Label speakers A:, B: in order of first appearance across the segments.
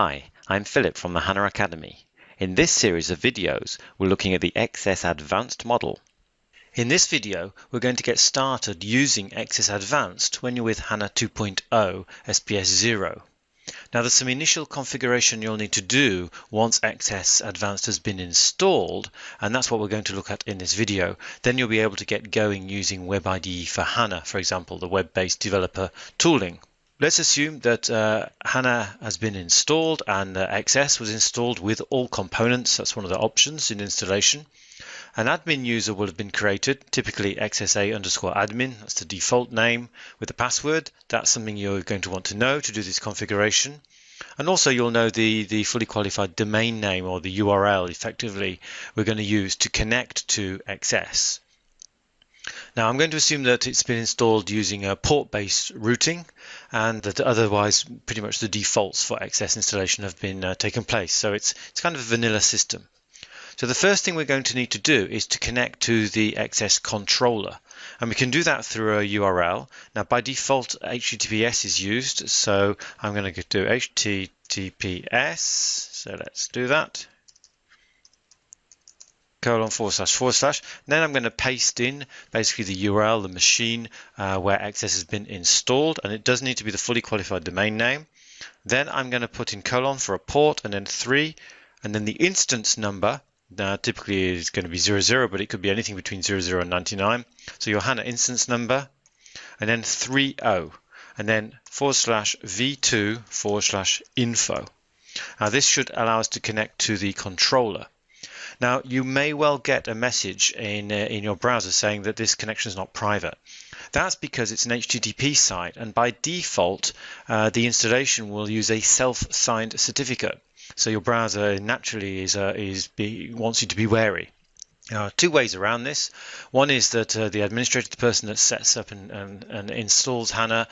A: Hi, I'm Philip from the HANA Academy. In this series of videos, we're looking at the XS Advanced model. In this video, we're going to get started using XS Advanced when you're with HANA 2.0 SPS 0. Now there's some initial configuration you'll need to do once XS Advanced has been installed, and that's what we're going to look at in this video. Then you'll be able to get going using WebIDE for HANA, for example, the web-based developer tooling. Let's assume that uh, HANA has been installed and uh, XS was installed with all components. That's one of the options in installation. An admin user will have been created, typically XSA underscore admin. That's the default name with the password. That's something you're going to want to know to do this configuration. And also you'll know the, the fully qualified domain name or the URL effectively we're going to use to connect to XS. Now I'm going to assume that it's been installed using a port-based routing and that otherwise pretty much the defaults for XS installation have been uh, taken place. So it's, it's kind of a vanilla system. So the first thing we're going to need to do is to connect to the XS controller. And we can do that through a URL. Now by default HTTPS is used, so I'm going to do HTTPS. So let's do that colon forward slash forward slash. Then I'm going to paste in basically the URL, the machine uh, where XS has been installed, and it does need to be the fully qualified domain name. Then I'm going to put in colon for a port and then three, and then the instance number. Now, typically is going to be 00, but it could be anything between 00 and 99. So your HANA instance number, and then 30, and then forward slash v2 forward slash info. Now this should allow us to connect to the controller. Now, you may well get a message in, uh, in your browser saying that this connection is not private. That's because it's an HTTP site, and by default, uh, the installation will use a self-signed certificate. So your browser naturally is, uh, is be, wants you to be wary. Are two ways around this. One is that uh, the administrator, the person that sets up and, and, and installs HANA,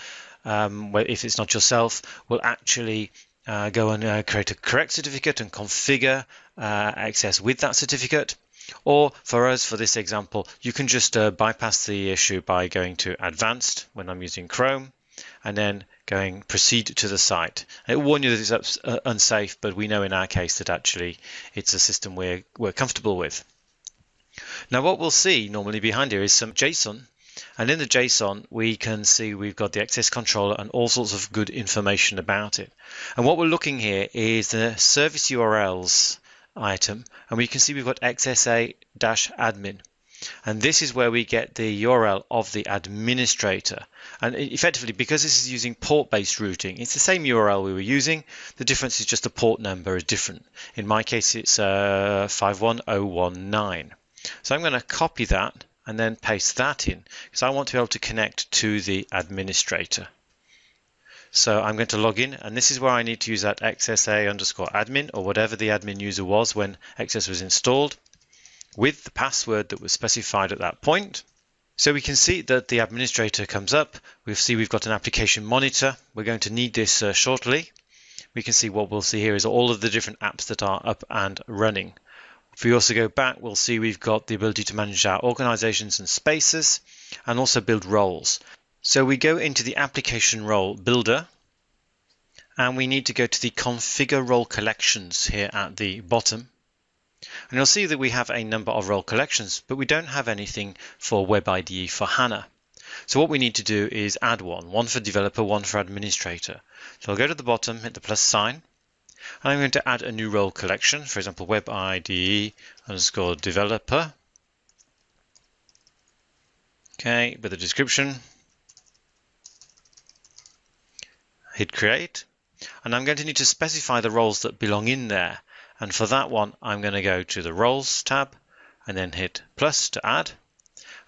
A: um, if it's not yourself, will actually uh, go and uh, create a correct certificate and configure uh, XS with that certificate. Or for us, for this example, you can just uh, bypass the issue by going to advanced when I'm using Chrome and then going proceed to the site. It will warn you that it's uh, unsafe, but we know in our case that actually it's a system we're, we're comfortable with. Now what we'll see normally behind here is some JSON and in the JSON, we can see we've got the XS controller and all sorts of good information about it. And what we're looking here is the service URLs item, and we can see we've got XSA-admin. And this is where we get the URL of the administrator. And effectively, because this is using port-based routing, it's the same URL we were using. The difference is just the port number is different. In my case, it's uh, 51019. So I'm going to copy that and then paste that in because I want to be able to connect to the administrator. So I'm going to log in and this is where I need to use that XSA underscore admin or whatever the admin user was when XS was installed with the password that was specified at that point. So we can see that the administrator comes up. We see we've got an application monitor. We're going to need this uh, shortly. We can see what we'll see here is all of the different apps that are up and running. If we also go back, we'll see we've got the ability to manage our organizations and spaces and also build roles. So we go into the application role builder and we need to go to the configure role collections here at the bottom. And you'll see that we have a number of role collections, but we don't have anything for WebIDE for HANA. So what we need to do is add one, one for developer, one for administrator. So I'll go to the bottom, hit the plus sign, and I'm going to add a new role collection, for example, web IDE underscore developer. Okay, with a description. Hit create. And I'm going to need to specify the roles that belong in there. And for that one, I'm going to go to the roles tab and then hit plus to add.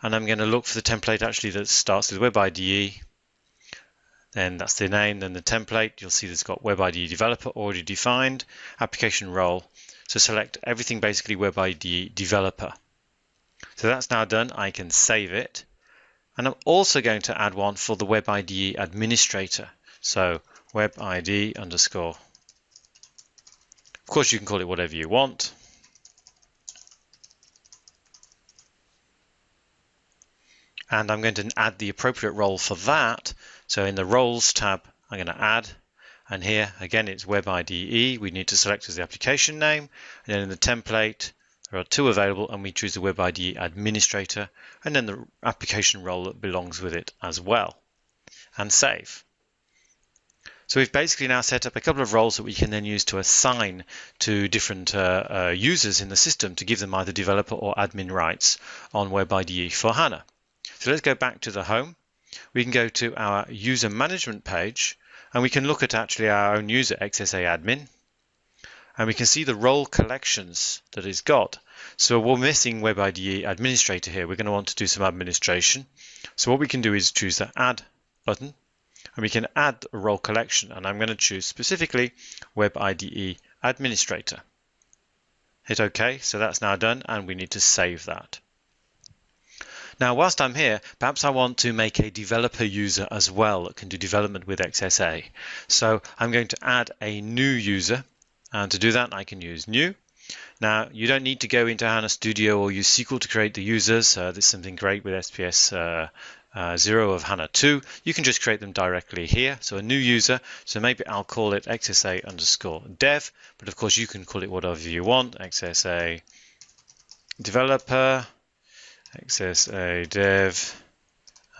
A: And I'm going to look for the template actually that starts with web IDE then that's the name, then the template. You'll see it's got WebIDE developer already defined, application role. So select everything basically WebIDE developer. So that's now done. I can save it. And I'm also going to add one for the WebIDE administrator. So WebIDE underscore. Of course, you can call it whatever you want. And I'm going to add the appropriate role for that so in the roles tab, I'm going to add, And here, again, it's Web IDE. We need to select as the application name. And then in the template, there are two available, and we choose the Web IDE administrator, and then the application role that belongs with it as well. And save. So we've basically now set up a couple of roles that we can then use to assign to different uh, uh, users in the system to give them either developer or admin rights on Web IDE for HANA. So let's go back to the home. We can go to our user management page and we can look at actually our own user XSA admin and we can see the role collections that it's got. So we're missing Web IDE administrator here. We're going to want to do some administration. So what we can do is choose the add button and we can add a role collection and I'm going to choose specifically Web IDE Administrator. Hit OK, so that's now done and we need to save that. Now, whilst I'm here, perhaps I want to make a developer user as well that can do development with XSA. So I'm going to add a new user and to do that I can use new. Now, you don't need to go into HANA Studio or use SQL to create the users. Uh, there's something great with SPS uh, uh, 0 of HANA 2, you can just create them directly here. So a new user, so maybe I'll call it XSA underscore dev, but of course you can call it whatever you want, XSA developer, XSA dev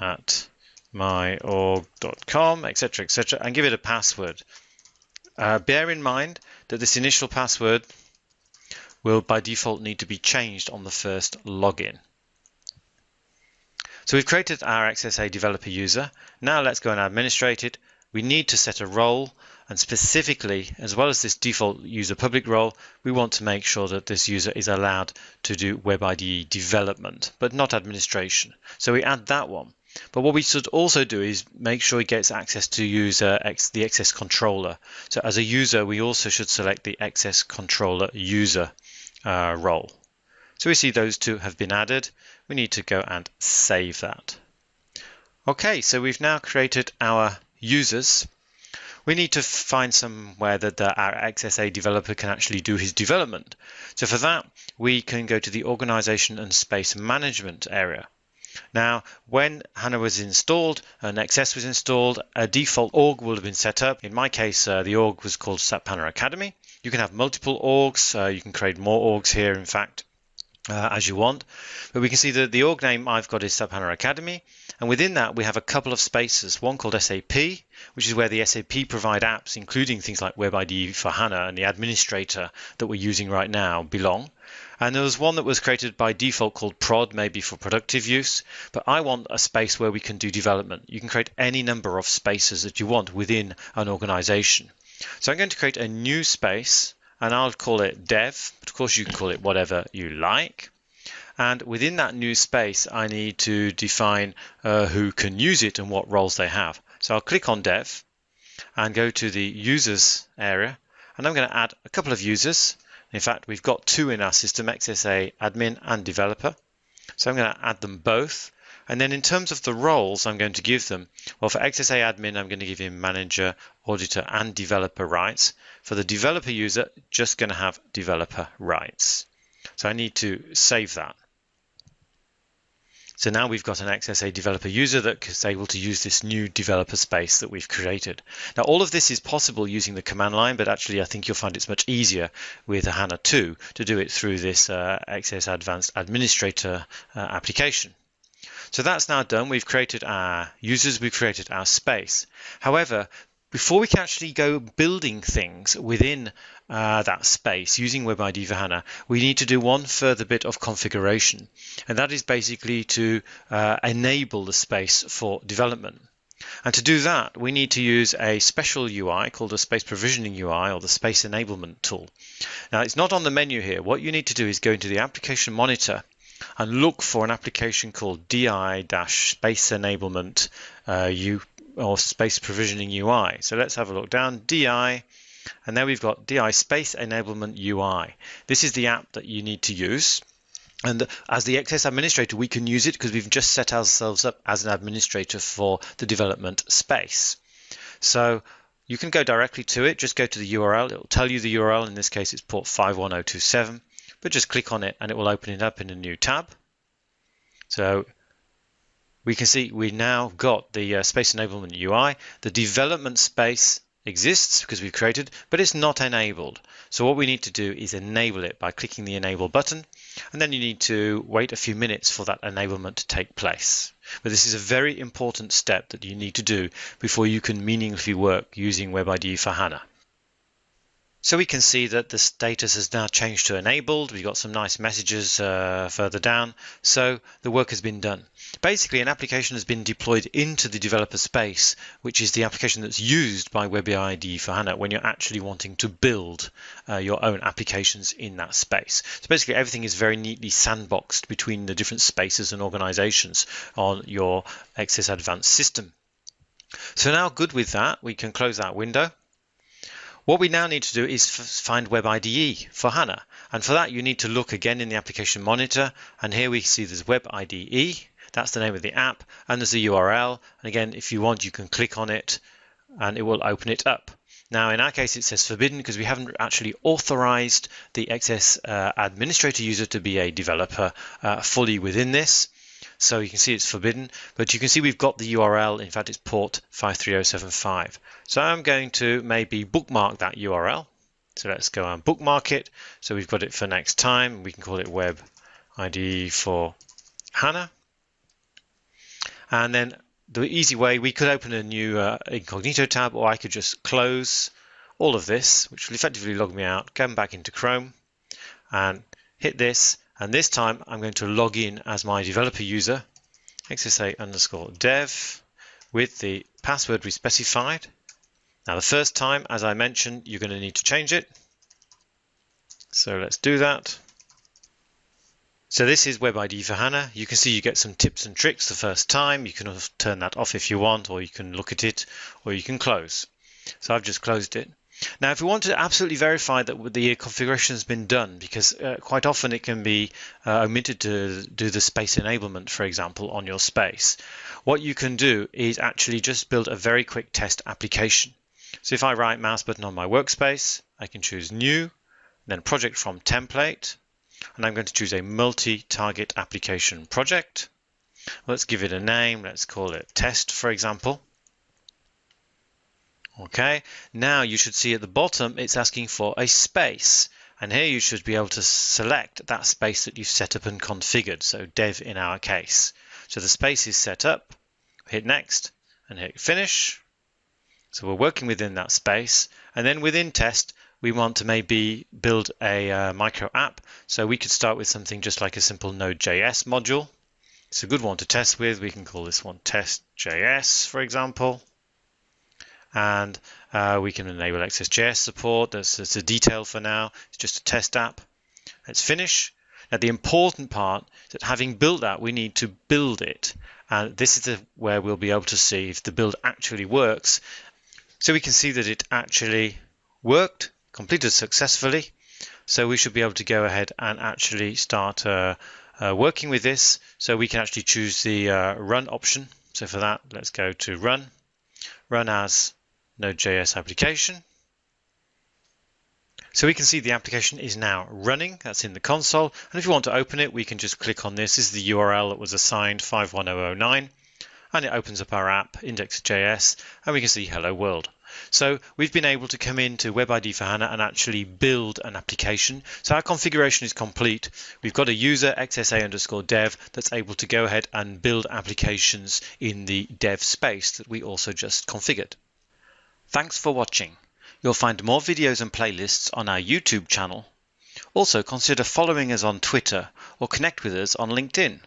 A: at myorg.com, etc., etc., and give it a password. Uh, bear in mind that this initial password will by default need to be changed on the first login. So we've created our XSA developer user. Now let's go and administrate it. We need to set a role and specifically, as well as this default user public role, we want to make sure that this user is allowed to do Web IDE development, but not administration. So we add that one. But what we should also do is make sure he gets access to user the XS controller. So as a user, we also should select the XS controller user uh, role. So we see those two have been added. We need to go and save that. Okay, so we've now created our users. We need to find somewhere that the, our XSA developer can actually do his development. So for that, we can go to the organization and space management area. Now, when HANA was installed and XS was installed, a default org will have been set up. In my case, uh, the org was called SAP HANA Academy. You can have multiple orgs. Uh, you can create more orgs here, in fact uh, as you want. But we can see that the org name I've got is SAP Academy. And within that, we have a couple of spaces, one called SAP, which is where the SAP provide apps, including things like Web IDE for HANA and the administrator that we're using right now belong. And there was one that was created by default called prod, maybe for productive use. But I want a space where we can do development. You can create any number of spaces that you want within an organization. So I'm going to create a new space and I'll call it dev, but of course you can call it whatever you like. And within that new space, I need to define uh, who can use it and what roles they have. So I'll click on dev and go to the users area, and I'm going to add a couple of users. In fact, we've got two in our system, XSA admin and developer. So I'm going to add them both. And then in terms of the roles I'm going to give them, well, for XSA admin, I'm going to give him manager, auditor, and developer rights. For the developer user, just going to have developer rights. So I need to save that. So now we've got an XSA developer user that is able to use this new developer space that we've created. Now all of this is possible using the command line, but actually I think you'll find it's much easier with HANA 2 to do it through this uh, XS Advanced Administrator uh, application. So that's now done. We've created our users, we've created our space. However, before we can actually go building things within uh, that space using WebIDE for HANA, we need to do one further bit of configuration. And that is basically to uh, enable the space for development. And to do that, we need to use a special UI called the Space Provisioning UI or the Space Enablement tool. Now, it's not on the menu here. What you need to do is go into the Application Monitor and look for an application called DI-Space Enablement uh, U or Space Provisioning UI. So let's have a look down DI, and there we've got DI Space Enablement UI. This is the app that you need to use. And as the XS administrator, we can use it because we've just set ourselves up as an administrator for the development space. So you can go directly to it, just go to the URL. It will tell you the URL. In this case, it's port 51027 but just click on it and it will open it up in a new tab. So we can see we now got the uh, Space Enablement UI. The development space exists because we've created, but it's not enabled. So what we need to do is enable it by clicking the enable button, and then you need to wait a few minutes for that enablement to take place. But this is a very important step that you need to do before you can meaningfully work using WebIDE for HANA. So we can see that the status has now changed to enabled. We've got some nice messages uh, further down. So the work has been done. Basically, an application has been deployed into the developer space, which is the application that's used by WebIDE for HANA when you're actually wanting to build uh, your own applications in that space. So basically, everything is very neatly sandboxed between the different spaces and organizations on your XS Advanced system. So now good with that, we can close that window what we now need to do is find Web IDE for HANA. And for that, you need to look again in the application monitor. And here we see there's Web IDE. That's the name of the app. And there's a URL. And again, if you want, you can click on it and it will open it up. Now, in our case, it says forbidden because we haven't actually authorized the XS uh, administrator user to be a developer uh, fully within this. So you can see it's forbidden, but you can see we've got the URL. In fact, it's port 53075. So I'm going to maybe bookmark that URL. So let's go and bookmark it. So we've got it for next time. We can call it web IDE for HANA. And then the easy way, we could open a new uh, incognito tab, or I could just close all of this, which will effectively log me out, come back into Chrome and hit this, and this time I'm going to log in as my developer user, xsa underscore dev, with the password we specified. Now the first time, as I mentioned, you're going to need to change it. So let's do that. So this is WebIDE for HANA. You can see you get some tips and tricks the first time. You can turn that off if you want, or you can look at it, or you can close. So I've just closed it. Now, if we want to absolutely verify that the configuration has been done, because uh, quite often it can be uh, omitted to do the space enablement, for example, on your space, what you can do is actually just build a very quick test application. So if I right mouse button on my workspace, I can choose new, then project from template, and I'm going to choose a multi-target application project. Let's give it a name. Let's call it test, for example. Okay, now you should see at the bottom it's asking for a space. And here you should be able to select that space that you've set up and configured, so dev in our case. So the space is set up, hit next and hit finish. So we're working within that space. And then within test, we want to maybe build a uh, micro app. So we could start with something just like a simple Node.js module. It's a good one to test with. We can call this one test.js, for example and uh, we can enable XSJS support. That's, that's a detail for now. It's just a test app. Let's finish. Now the important part is that having built that, we need to build it. And this is the, where we'll be able to see if the build actually works. So we can see that it actually worked, completed successfully. So we should be able to go ahead and actually start uh, uh, working with this. So we can actually choose the uh, run option. So for that, let's go to run, run as Node.js application. So we can see the application is now running. That's in the console. And if you want to open it, we can just click on this. This is the URL that was assigned 51009. And it opens up our app, index.js, and we can see hello world. So we've been able to come into WebIDE for HANA and actually build an application. So our configuration is complete. We've got a user xsa underscore dev that's able to go ahead and build applications in the dev space that we also just configured. Thanks for watching. You'll find more videos and playlists on our YouTube channel. Also consider following us on Twitter or connect with us on LinkedIn.